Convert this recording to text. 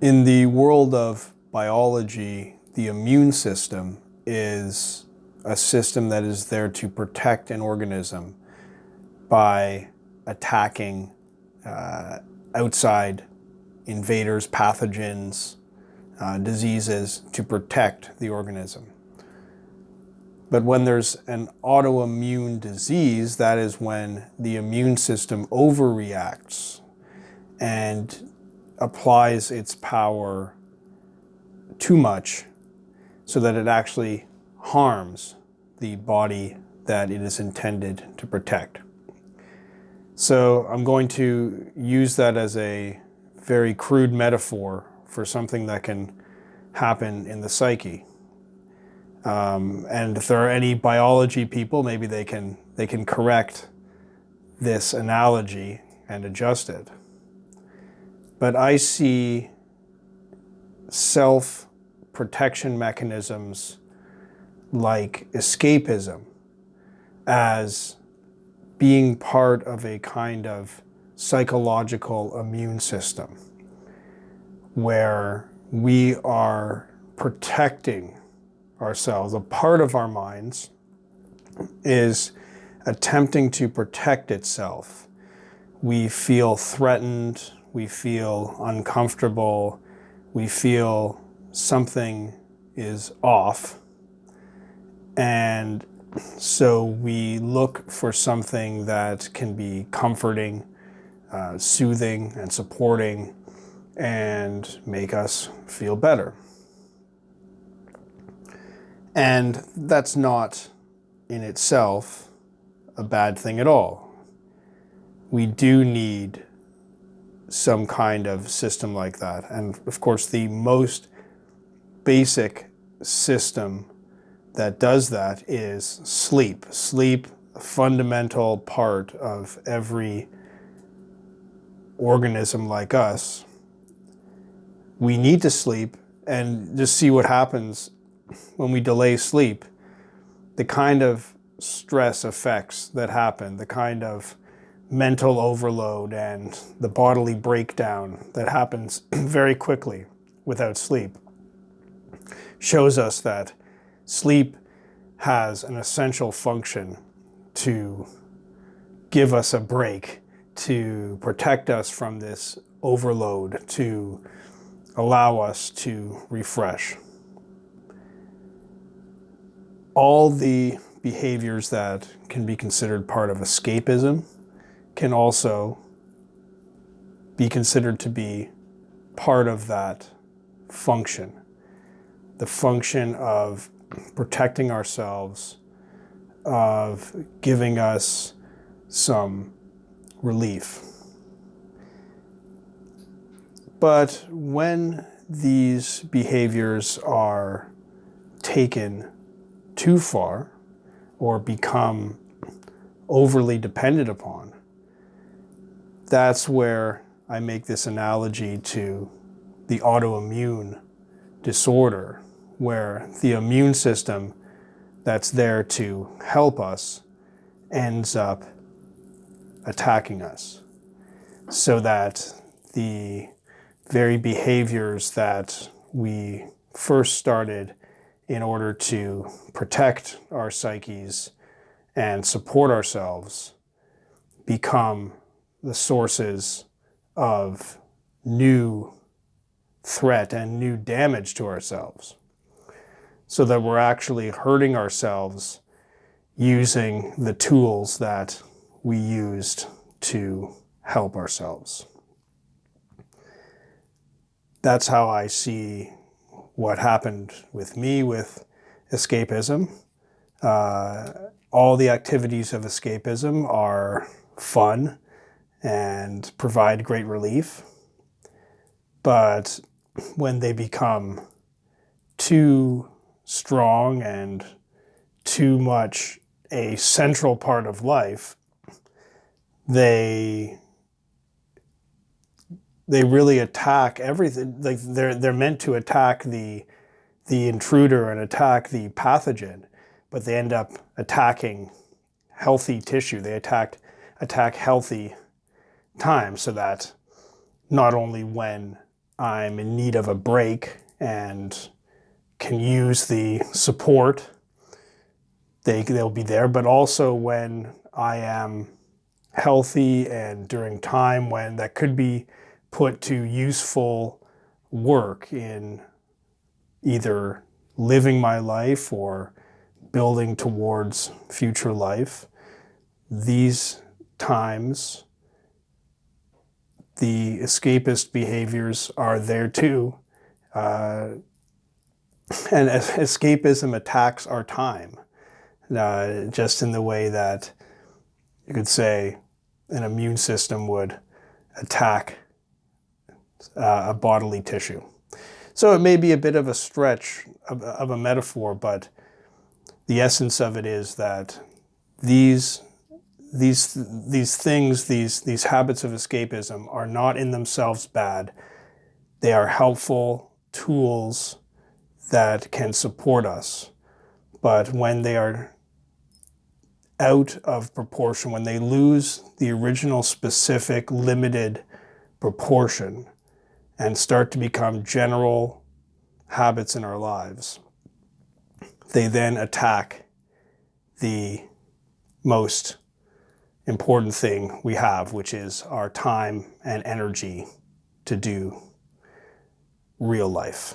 In the world of biology, the immune system is a system that is there to protect an organism by attacking uh, outside invaders, pathogens, uh, diseases to protect the organism. But when there's an autoimmune disease, that is when the immune system overreacts and applies its power too much so that it actually harms the body that it is intended to protect. So I'm going to use that as a very crude metaphor for something that can happen in the psyche. Um, and if there are any biology people, maybe they can, they can correct this analogy and adjust it. But I see self-protection mechanisms like escapism as being part of a kind of psychological immune system where we are protecting ourselves. A part of our minds is attempting to protect itself. We feel threatened, we feel uncomfortable, we feel something is off. And so we look for something that can be comforting, uh, soothing, and supporting, and make us feel better. And that's not in itself a bad thing at all. We do need some kind of system like that. And of course, the most basic system that does that is sleep. Sleep, a fundamental part of every organism like us. We need to sleep and just see what happens when we delay sleep, the kind of stress effects that happen, the kind of mental overload and the bodily breakdown that happens very quickly without sleep shows us that sleep has an essential function to give us a break, to protect us from this overload, to allow us to refresh. All the behaviors that can be considered part of escapism can also be considered to be part of that function. The function of protecting ourselves, of giving us some relief. But when these behaviors are taken too far or become overly dependent upon, that's where I make this analogy to the autoimmune disorder, where the immune system that's there to help us ends up attacking us. So that the very behaviors that we first started in order to protect our psyches and support ourselves become the sources of new threat and new damage to ourselves so that we're actually hurting ourselves using the tools that we used to help ourselves. That's how I see what happened with me with escapism. Uh, all the activities of escapism are fun and provide great relief. But when they become too strong and too much a central part of life, they they really attack everything. Like they're they're meant to attack the the intruder and attack the pathogen, but they end up attacking healthy tissue. They attack attack healthy time so that not only when I'm in need of a break and can use the support, they, they'll be there. But also when I am healthy and during time when that could be put to useful work in either living my life or building towards future life, these times the escapist behaviors are there too. Uh, and escapism attacks our time, uh, just in the way that you could say an immune system would attack uh, a bodily tissue. So it may be a bit of a stretch of, of a metaphor, but the essence of it is that these these these things, these these habits of escapism are not in themselves bad. They are helpful tools that can support us. But when they are out of proportion, when they lose the original specific limited proportion and start to become general habits in our lives, they then attack the most important thing we have, which is our time and energy to do real life.